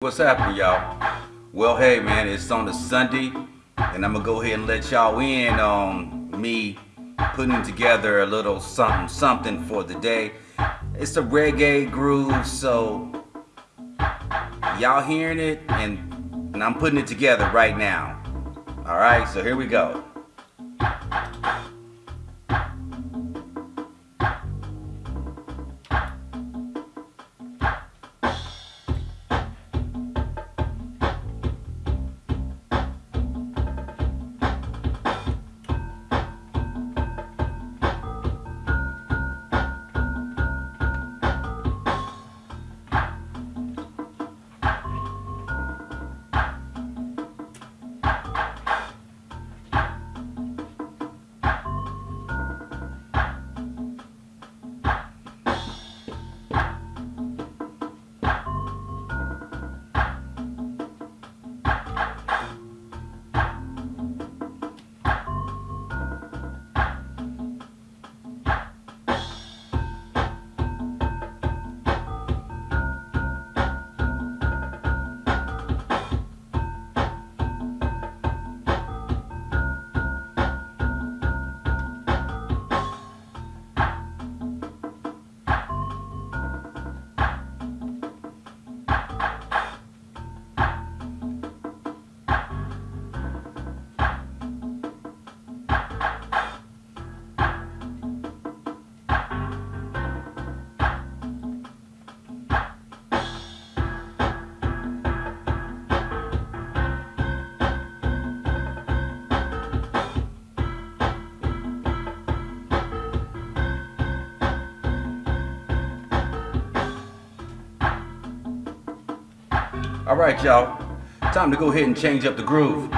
What's happening, y'all? Well, hey, man, it's on a Sunday, and I'm gonna go ahead and let y'all in on me putting together a little something, something for the day. It's a reggae groove, so y'all hearing it, and, and I'm putting it together right now. All right, so here we go. All right, y'all. Time to go ahead and change up the groove.